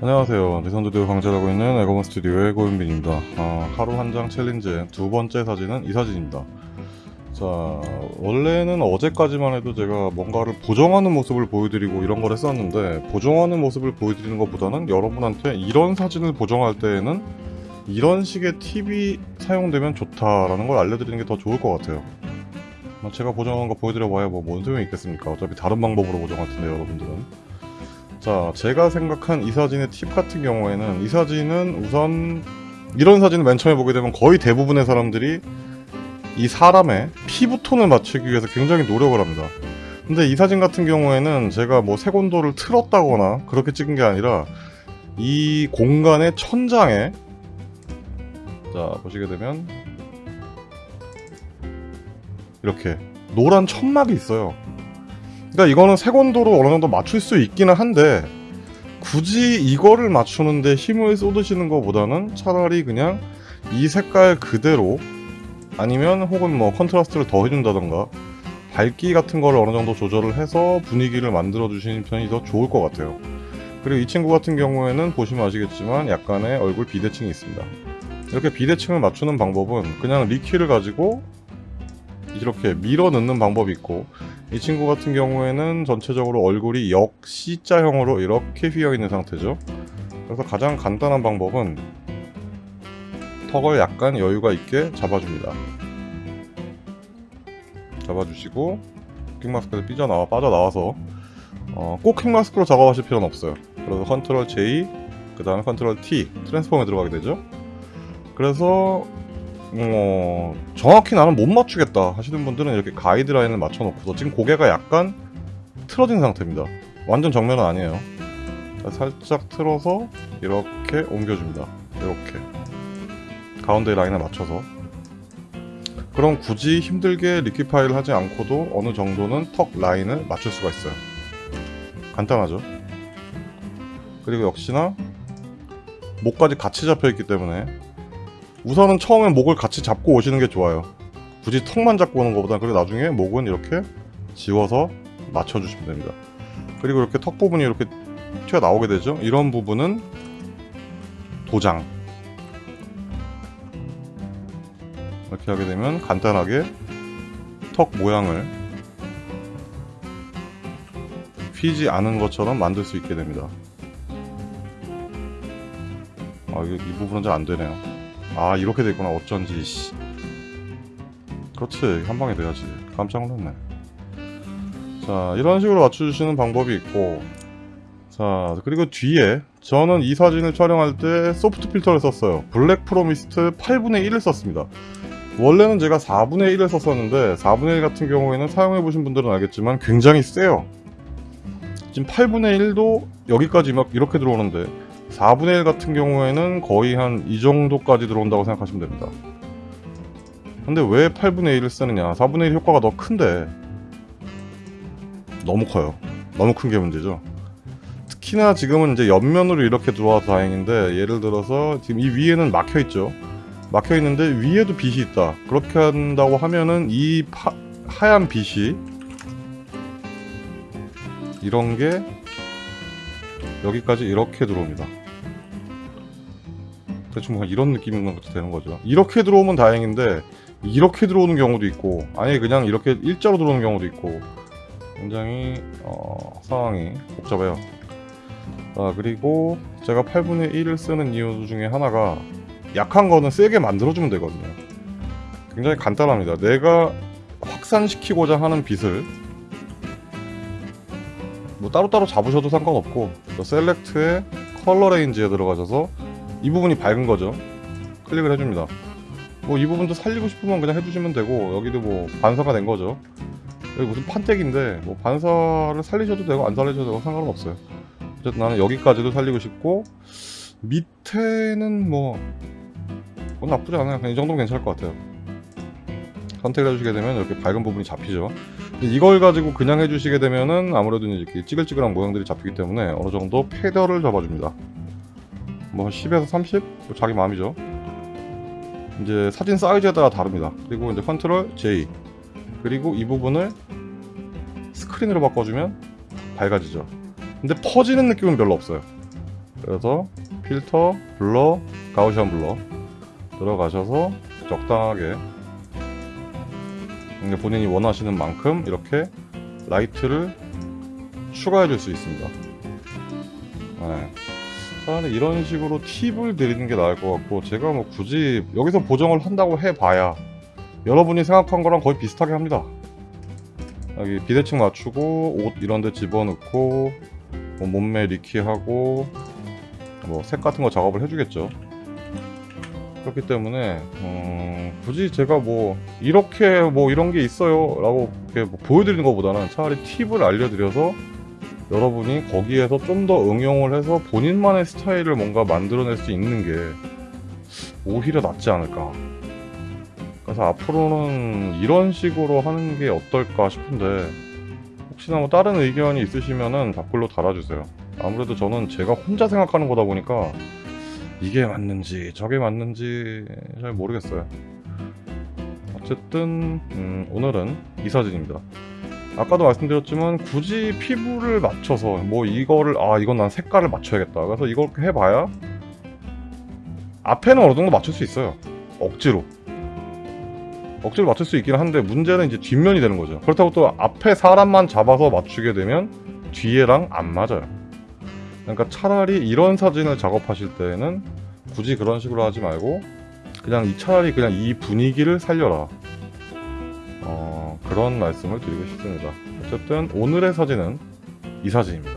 안녕하세요. 리선드디오 강좌하고 있는 에고먼 스튜디오의 고윤빈입니다. 어, 하루 한 장 챌린지의 두 번째 사진은 이 사진입니다. 자, 원래는 어제까지만 해도 제가 뭔가를 보정하는 모습을 보여드리고 이런 걸 했었는데 보정하는 모습을 보여드리는 것보다는 여러분한테 이런 사진을 보정할 때에는 이런 식의 팁이 사용되면 좋다라는 걸 알려드리는 게 더 좋을 것 같아요. 뭐 제가 보정한 거 보여드려봐야 뭐 뭔 소용이 있겠습니까? 어차피 다른 방법으로 보정할 텐데 여러분들은. 자, 제가 생각한 이 사진의 팁 같은 경우에는 이 사진은 우선 이런 사진을 맨 처음에 보게 되면 거의 대부분의 사람들이 이 사람의 피부톤을 맞추기 위해서 굉장히 노력을 합니다. 근데 이 사진 같은 경우에는 제가 뭐 색온도를 틀었다거나 그렇게 찍은 게 아니라 이 공간의 천장에 자 보시게 되면 이렇게 노란 천막이 있어요. 그러니까 이거는 색온도로 어느 정도 맞출 수 있기는 한데 굳이 이거를 맞추는데 힘을 쏟으시는 것보다는 차라리 그냥 이 색깔 그대로 아니면 혹은 뭐 contrast를 더 해준다던가 밝기 같은 거를 어느 정도 조절을 해서 분위기를 만들어 주시는 편이 더 좋을 것 같아요. 그리고 이 친구 같은 경우에는 보시면 아시겠지만 약간의 얼굴 비대칭이 있습니다. 이렇게 비대칭을 맞추는 방법은 그냥 liquify를 가지고 이렇게 밀어 넣는 방법이 있고 이 친구 같은 경우에는 전체적으로 얼굴이 역 C자형으로 이렇게 휘어 있는 상태죠. 그래서 가장 간단한 방법은 턱을 약간 여유가 있게 잡아줍니다. 잡아주시고 quick mask에서 삐져나와 빠져나와서 어, 꼭 quick mask로 작업하실 필요는 없어요. 그래서 control J 그 다음에 컨트롤 T 트랜스폼에 들어가게 되죠. 그래서 어, 정확히 나는 못 맞추겠다 하시는 분들은 이렇게 가이드라인을 맞춰놓고서 지금 고개가 약간 틀어진 상태입니다. 완전 정면은 아니에요. 살짝 틀어서 이렇게 옮겨줍니다. 이렇게. 가운데 라인에 맞춰서. 그럼 굳이 힘들게 리퀴파이를 하지 않고도 어느 정도는 턱 라인을 맞출 수가 있어요. 간단하죠? 그리고 역시나 목까지 같이 잡혀 있기 때문에 우선은 처음엔 목을 같이 잡고 오시는 게 좋아요. 굳이 턱만 잡고 오는 것보다 그리고 나중에 목은 이렇게 지워서 맞춰주시면 됩니다. 그리고 이렇게 턱 부분이 이렇게 튀어나오게 되죠? 이런 부분은 도장. 이렇게 하게 되면 간단하게 턱 모양을 휘지 않은 것처럼 만들 수 있게 됩니다. 아, 이, 이 부분은 잘 안되네요 아 이렇게 됐구나 어쩐지 씨. 그렇지 한 방에 돼야지. 깜짝 놀랐네. 자 이런 식으로 맞춰주시는 방법이 있고 자 그리고 뒤에 저는 이 사진을 촬영할 때 소프트 필터를 썼어요. 블랙 프로미스트 8분의 1을 썼습니다. 원래는 제가 4분의 1을 썼었는데 4분의 1 같은 경우에는 사용해보신 분들은 알겠지만 굉장히 세요. 지금 8분의 1도 여기까지 막 이렇게 들어오는데 4분의 1 같은 경우에는 거의 한 이 정도까지 들어온다고 생각하시면 됩니다. 근데 왜 8분의 1을 쓰느냐? 4분의 1 효과가 더 큰데. 너무 커요. 너무 큰 게 문제죠. 특히나 지금은 이제 옆면으로 이렇게 들어와서 다행인데 예를 들어서 지금 이 위에는 막혀 있죠. 막혀 있는데 위에도 빛이 있다. 그렇게 한다고 하면은 이 파, 하얀 빛이 이런 게 여기까지 이렇게 들어옵니다 대충 뭐 이런 느낌인 것 되는 거죠. 이렇게 들어오면 다행인데 이렇게 들어오는 경우도 있고 아니 그냥 이렇게 일자로 들어오는 경우도 있고 굉장히 어, 상황이 복잡해요. 자 그리고 제가 8분의 1을 쓰는 이유 중에 하나가 약한 거는 세게 만들어주면 되거든요. 굉장히 간단합니다. 내가 확산시키고자 하는 빛을 뭐 따로따로 잡으셔도 상관없고 select에 color range에 들어가셔서 이 부분이 밝은 거죠. 클릭을 해줍니다. 뭐 이 부분도 살리고 싶으면 그냥 해주시면 되고 여기도 뭐 반사가 된 거죠. 여기 무슨 판때기인데 뭐 반사를 살리셔도 되고 안 살리셔도 되고 상관은 없어요. 어쨌든 나는 여기까지도 살리고 싶고 밑에는 뭐 그건 나쁘지 않아요. 그냥 이 정도면 괜찮을 것 같아요. 선택을 해주시게 되면 이렇게 밝은 부분이 잡히죠. 이걸 가지고 그냥 해주시게 되면은 아무래도 이렇게 찌글찌글한 모양들이 잡히기 때문에 어느 정도 패더를 잡아줍니다 뭐 10에서 30? 뭐 자기 마음이죠 이제 사진 사이즈에 따라 다릅니다 그리고 이제 컨트롤 J 그리고 이 부분을 스크린으로 바꿔주면 밝아지죠 근데 퍼지는 느낌은 별로 없어요 그래서 필터, blur, Gaussian blur 들어가셔서 적당하게 본인이 원하시는 만큼 이렇게 라이트를 추가해 줄 수 있습니다. 네. 차라리 이런 식으로 팁을 드리는 게 나을 것 같고 제가 뭐 굳이 여기서 보정을 한다고 해봐야 여러분이 생각한 거랑 거의 비슷하게 합니다. 여기 비대칭 맞추고 옷 이런 데 집어넣고 뭐 몸매 리키하고 뭐 색 같은 거 작업을 해주겠죠. 그렇기 때문에 음, 굳이 제가 뭐 이렇게 뭐 이런 게 있어요 라고 이렇게 뭐 보여드리는 것보다는 차라리 팁을 알려드려서 여러분이 거기에서 좀 더 응용을 해서 본인만의 스타일을 뭔가 만들어낼 수 있는 게 오히려 낫지 않을까. 그래서 앞으로는 이런 식으로 하는 게 어떨까 싶은데 혹시나 뭐 다른 의견이 있으시면은 댓글로 달아주세요. 아무래도 저는 제가 혼자 생각하는 거다 보니까 이게 맞는지 저게 맞는지 잘 모르겠어요. 어쨌든 음, 오늘은 이 사진입니다. 아까도 말씀드렸지만 굳이 피부를 맞춰서 뭐 이거를 아 이건 난 색깔을 맞춰야겠다. 그래서 이걸 해봐야 앞에는 어느 정도 맞출 수 있어요. 억지로. 억지로 맞출 수 있긴 한데 문제는 이제 뒷면이 되는 거죠. 그렇다고 또 앞에 사람만 잡아서 맞추게 되면 뒤에랑 안 맞아요. 그러니까 차라리 이런 사진을 작업하실 때는 굳이 그런 식으로 하지 말고 그냥 이 차라리 그냥 이 분위기를 살려라. 어, 그런 말씀을 드리고 싶습니다. 어쨌든 오늘의 사진은 이 사진입니다.